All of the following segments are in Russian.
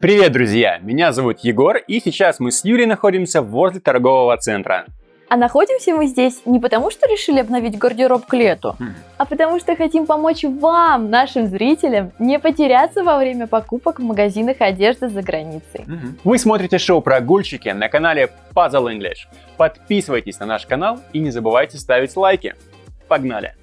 Привет, друзья! Меня зовут Егор, и сейчас мы с Юлей находимся возле торгового центра. А находимся мы здесь не потому, что решили обновить гардероб к лету, Хм. а потому что хотим помочь вам, нашим зрителям, не потеряться во время покупок в магазинах одежды за границей. Вы смотрите шоу «Прогульщики» на канале Puzzle English. Подписывайтесь на наш канал и не забывайте ставить лайки. Погнали!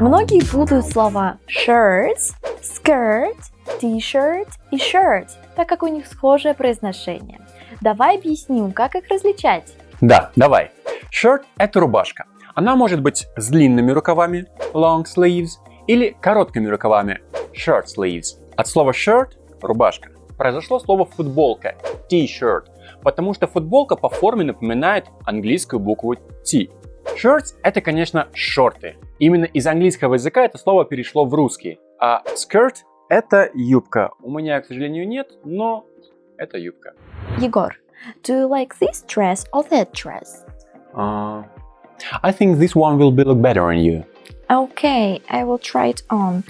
Многие путают слова shirts, skirt, t-shirt и shirt, так как у них схожее произношение. Давай объясним, как их различать. Да, давай. Shirt – это рубашка. Она может быть с длинными рукавами, long sleeves, или короткими рукавами, short sleeves. От слова shirt – рубашка произошло слово футболка, t-shirt, потому что футболка по форме напоминает английскую букву T. Shirts – это, конечно, шорты. Именно из английского языка это слово перешло в русский. А skirt – это юбка. У меня, к сожалению, нет, но это юбка. Егор, do you like this dress or that dress? Uh, I think this one will be look better on you. Okay, I will try it on.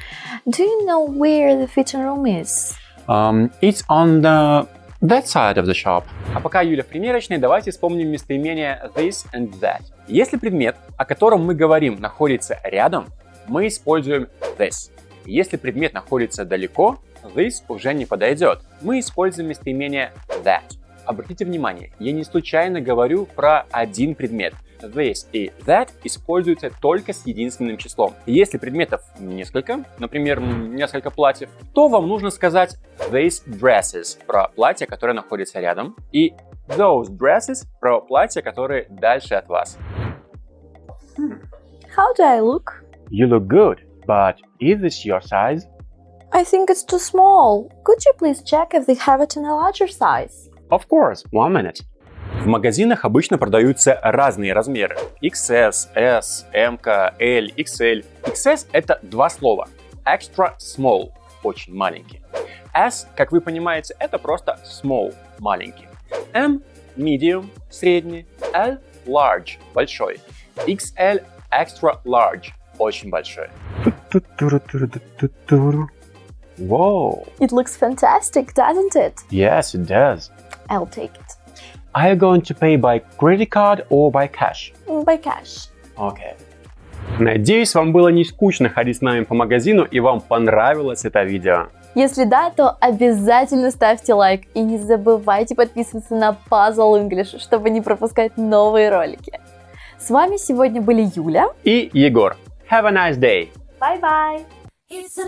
Do you know where the fitting room is? Um, it's on the that side of the shop. А пока Юля в примерочной, давайте вспомним местоимение this and that. Если предмет, о котором мы говорим, находится рядом, мы используем this. Если предмет находится далеко, this уже не подойдет. Мы используем местоимение that. Обратите внимание, я не случайно говорю про один предмет. This и that используются только с единственным числом. Если предметов несколько, например, несколько платьев, то вам нужно сказать these dresses про платье, которое находится рядом, и those dresses про платье, которые дальше от вас. How do I look? You look good, but is this your size? I think it's too small. Could you please check if they have it in a larger size? Of course, one minute. В магазинах обычно продаются разные размеры. XS, S, M, L, XL. XS это два слова. Extra small – очень маленький. S, как вы понимаете, это просто small – маленький. M – medium – средний. L – large – большой. XL – extra large – очень большой. Wow, It looks fantastic, doesn't it? yes it does. I'll take it. Are you going to pay by credit card or by cash? By cash. Окей. Надеюсь, вам было не скучно ходить с нами по магазину и вам понравилось это видео. Если да, то обязательно ставьте лайк и не забывайте подписываться на Puzzle English, чтобы не пропускать новые ролики. С вами сегодня были Юля. И Егор. Have a nice day! Bye-bye! It's